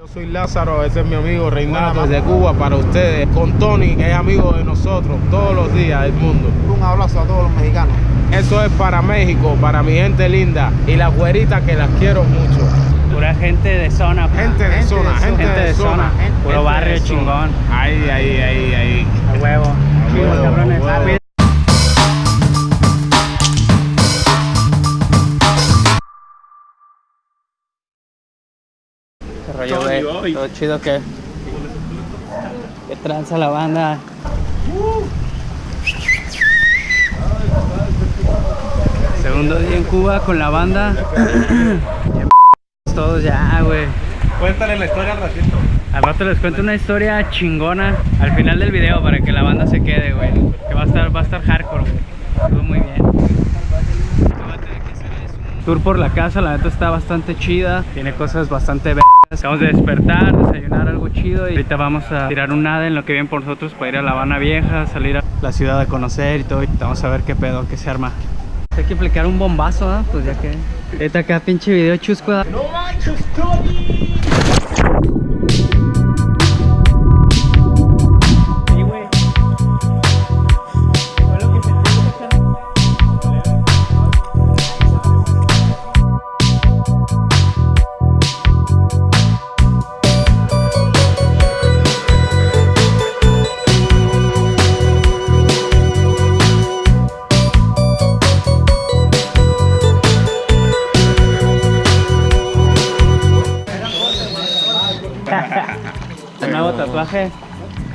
Yo soy Lázaro, ese es mi amigo Reinaldo desde Cuba para ustedes, con Tony, que es amigo de nosotros todos los días del mundo. Un abrazo a todos los mexicanos. Eso es para México, para mi gente linda y las güeritas que las quiero mucho. Pura gente de zona. pa. Gente de zona, gente, Gente de zona. Puro gente barrio de zona. chingón. Ahí, ahí, ahí, ahí. A huevo. huevo, Chido, cabrones. a huevo. ¿Qué rollo, güey? Todo chido que. Que tranza la banda. Segundo día en Cuba con la banda. Todos ya, güey. Cuéntale la historia al ratito. Al rato les cuento una historia chingona al final del video para que la banda se quede, güey. Que va a estar, va a estar hardcore, güey. Estuvo muy. Tour por la casa, la neta está bastante chida. Tiene cosas bastante vergas. Acabamos de despertar, desayunar algo chido y ahorita vamos a tirar un nada en lo que viene por nosotros para ir a La Habana Vieja, salir a la ciudad a conocer y todo. Y vamos a ver qué pedo, qué se arma. Hay que aplicar un bombazo, ¿ah? Pues ya que. Ahorita acá pinche video chusco. ¿ah? Sí,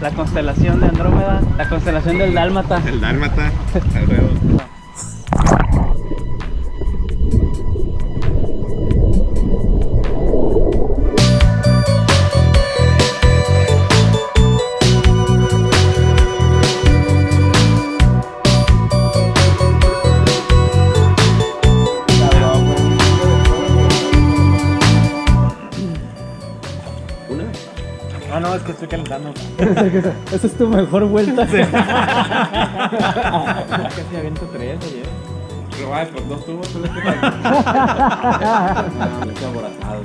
la constelación de Andrómeda, la constelación del Dálmata. El dálmata, calentando. Esa es tu mejor vuelta. Casi aviento tres ayer. Pero vaya, por dos tubos tú le Estoy aborazado.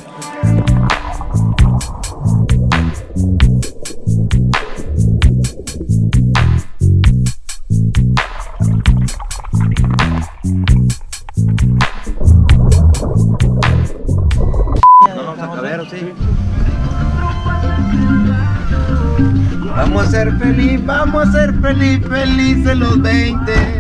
Feliz, felices los 20.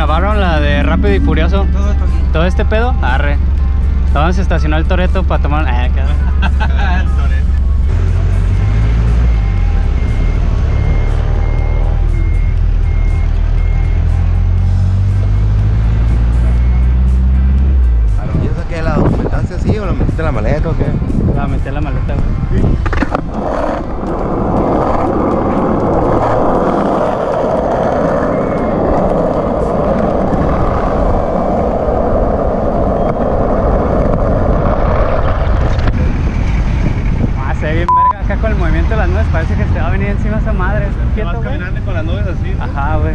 Grabaron la de Rápido y Furioso? Todo esto aquí. ¿Todo este pedo? Arre. Vamos a estacionar el Toreto para tomar... Ah, acá. ¿Y eso qué? ¿La documentación así o lo metiste en la maleta o qué? Va a meter la maleta, güey. Ah, se ve bien verga acá con el movimiento de las nubes. Parece que se va a venir encima esa madre. Te vas Quieto, güey. caminando con las nubes así. Ajá, güey.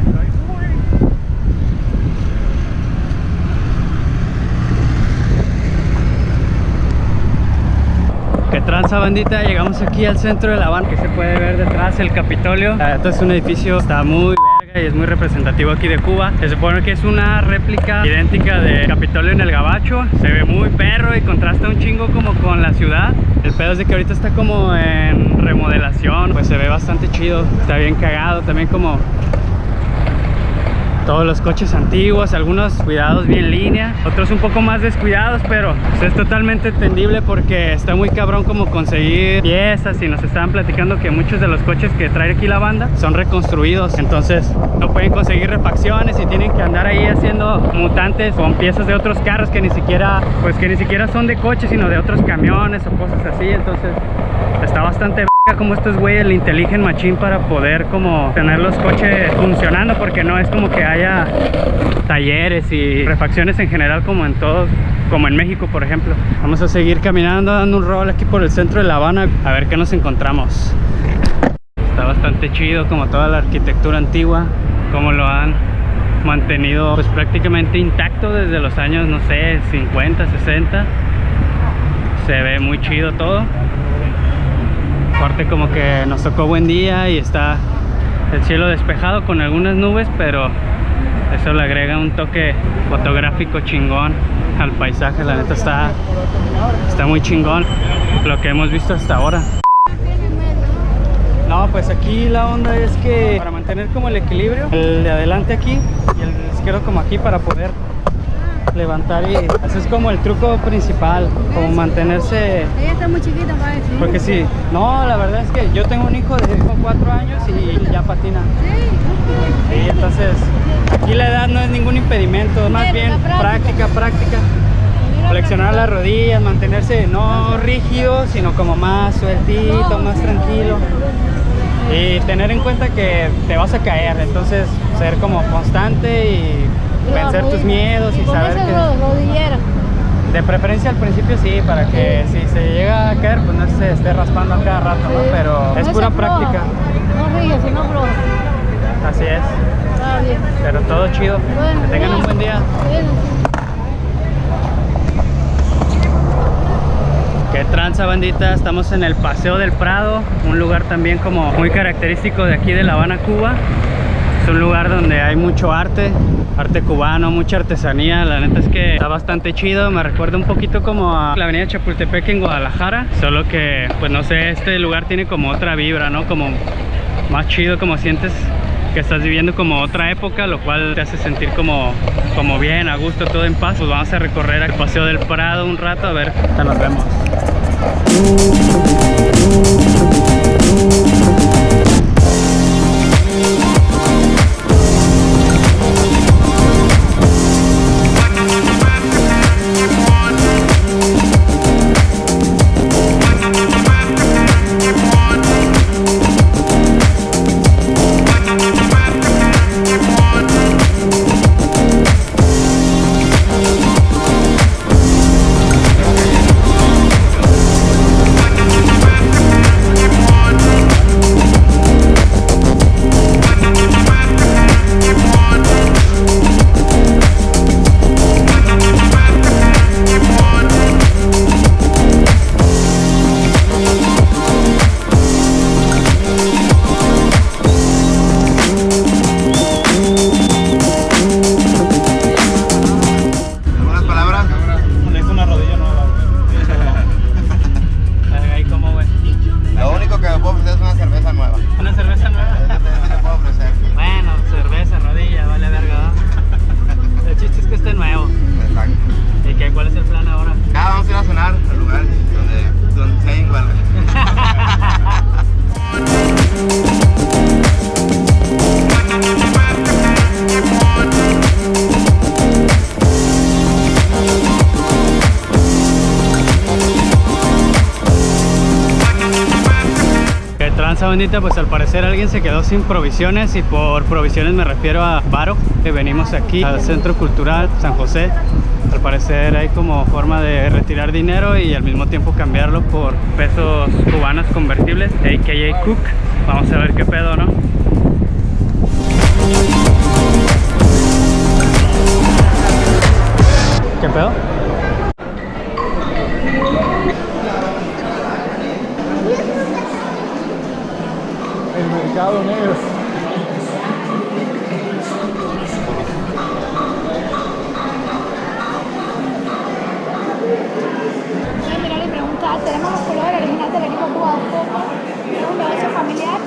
Tranza bandita, llegamos aquí al centro de La Habana que se puede ver detrás el Capitolio. Esto es un edificio, está muy verga y es muy representativo aquí de Cuba. Se supone que es una réplica idéntica del Capitolio en el Gabacho. Se ve muy perro y contrasta un chingo como con la ciudad. El pedo es de que ahorita está como en remodelación, pues se ve bastante chido. Está bien cagado, también como todos los coches antiguos, algunos cuidados bien línea, otros un poco más descuidados, pero es totalmente entendible porque está muy cabrón como conseguir piezas y nos estaban platicando que muchos de los coches que trae aquí la banda son reconstruidos, entonces no pueden conseguir refacciones y tienen que andar ahí haciendo mutantes con piezas de otros carros que ni siquiera, pues que ni siquiera son de coches, sino de otros camiones o cosas así, entonces está bastante como estos güeyes le inteligen machín para poder como tener los coches funcionando porque no es como que haya talleres y refacciones en general como en todos como en México por ejemplo. Vamos a seguir caminando dando un rol aquí por el centro de La Habana a ver qué nos encontramos. Está bastante chido como toda la arquitectura antigua como lo han mantenido pues prácticamente intacto desde los años no sé 50 60 se ve muy chido todo Aparte como que nos tocó buen día y está el cielo despejado con algunas nubes, pero eso le agrega un toque fotográfico chingón al paisaje. La neta está, está muy chingón lo que hemos visto hasta ahora. No, pues aquí la onda es que para mantener como el equilibrio, el de adelante aquí y el izquierdo como aquí para poder levantar y eso es como el truco principal, como mantenerse Ella está muy chiquita para decir. porque sí, no, la verdad es que yo tengo un hijo de 4 años y ya patina. Sí, Y entonces, aquí la edad no es ningún impedimento, más bien práctica, práctica. Flexionar las rodillas, mantenerse no rígido, sino como más sueltito, más tranquilo. Y tener en cuenta que te vas a caer, entonces ser como constante y vencer tus miedos y saber que... ro- rodillera. De preferencia al principio sí, para que si se llega a caer, pues no se esté raspando a cada rato, ¿no? Pero No es pura práctica, No ríe, sino floja. así es. Está bien. Pero todo chido. Que tengan un buen día. Qué tranza bandita, estamos en el Paseo del Prado, un lugar también como muy característico de aquí de La Habana, Cuba. Es un lugar donde hay mucho arte, arte cubano, mucha artesanía, la neta es que está bastante chido, me recuerda un poquito como a la avenida Chapultepec en Guadalajara, solo que pues no sé, este lugar tiene como otra vibra, ¿no? Como más chido, como sientes que estás viviendo como otra época, lo cual te hace sentir como, como bien, a gusto, todo en paz. Pues vamos a recorrer el Paseo del Prado un rato, a ver, ya nos vemos. Panza bendita, pues al parecer alguien se quedó sin provisiones y por provisiones me refiero a paro, que venimos aquí al Centro Cultural San José. Al parecer hay como forma de retirar dinero y al mismo tiempo cambiarlo por pesos cubanos convertibles, a.k.a. Cook. Vamos a ver qué pedo, ¿no? ¿Qué pedo? Mercado negro. Voy a mirar y preguntar, tenemos los colores originales del equipo Cuba de Fútbol, es un negocio familiar.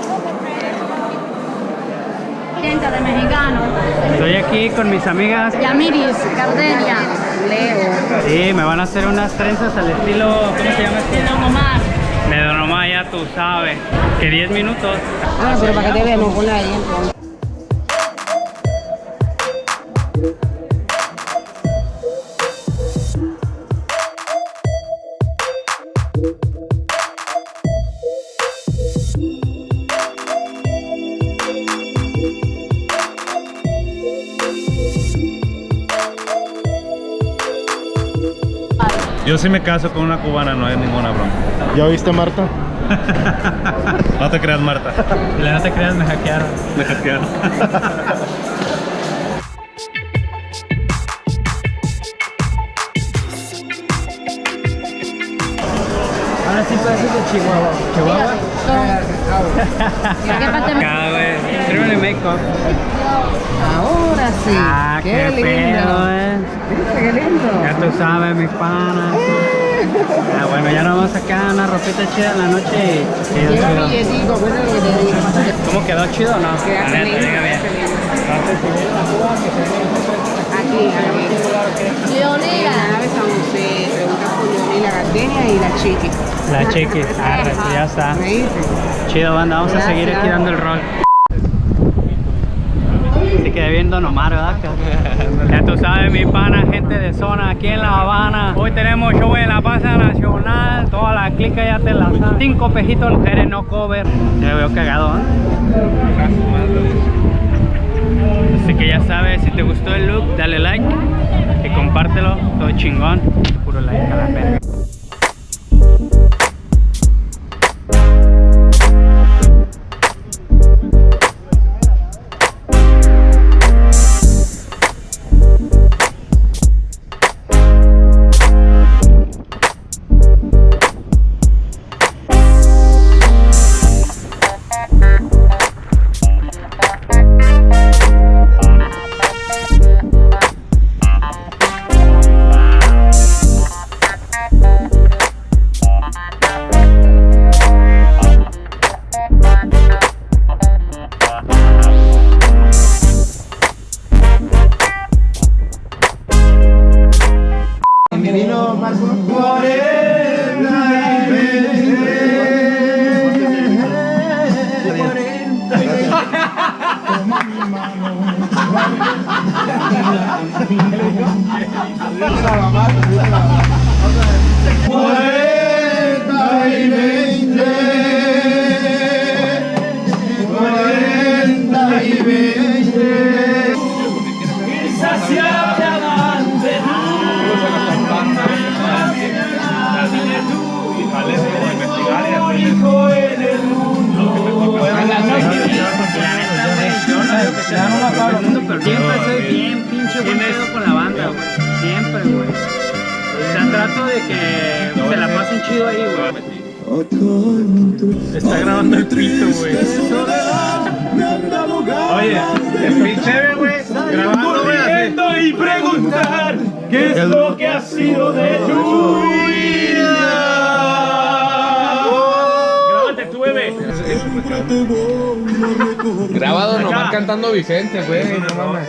Gente de mexicano. Estoy aquí con mis amigas. Yamiris, Cardelia, Leo, Sí, me van a hacer unas trenzas al estilo. ¿Cómo se llama? Don Omar. Ya tú sabes. Que 10 minutos. Ah, pero para que te vean, no ponla ahí entonces. Yo sí me caso con una cubana, no hay ninguna broma. ¿Ya viste Marta? No te creas, Marta. La no te creas, me hackearon. Me hackearon. Ahora sí parece de Chihuahua. ¿Chihuahua? ¿Qué parte me... Cada vez. Tírame make-up. Ahora sí. Ah, qué, qué, lindo. pedo, eh. ¿Viste qué lindo? Ya tú sabes, mis panas. Ah, bueno, ya nos vamos a sacar una ropita chida en la noche lo que te digo. ¿Cómo quedó chido o no? Queda lindo, diga bien. Aquí, aquí. Leonela. José, pregunta por Leonela Gardenia y la Chiqui. La chiqui. Arre, pues ya está. Chido, banda, vamos a seguir aquí dando el rol. Se quedé viendo nomás, ¿verdad? Ya tú sabes, mi pana, gente de zona aquí en La Habana. Hoy tenemos show en la Plaza Nacional. Toda la clica ya te la sabe. Cinco pejitos, mujeres no cover. Ya veo cagado, ¿eh? Así que ya sabes, si te gustó el look, dale like y compártelo. Todo chingón. Puro like a la verga. Está grabando el pito, güey. Oye, el pinche, güey, grabando, güey, y preguntar qué es lo que ha sido de tu vida. Grábate tú, bebé. Grabado nomás cantando Vicente, güey. No mames.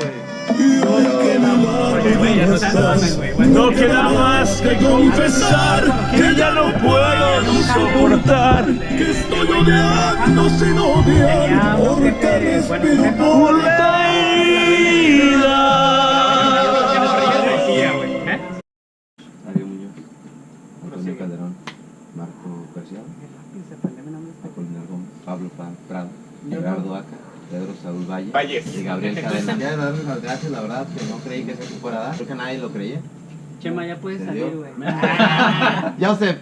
No queda más que confesar que ya no puedo soportar que estoy odiando sin odiar porque respiro por la vida. Mario Muñoz, Antonio Calderón, Marco. Pablo Pa- Prado, Gerardo Aca, Pedro Saúl Valle Valles. y Gabriel Cadena. Ya darles las gracias, la verdad, que no creí que fuera a dar. Creo que nadie lo creía. Chema, ya puedes ¿Se salir, güey. Ya usted.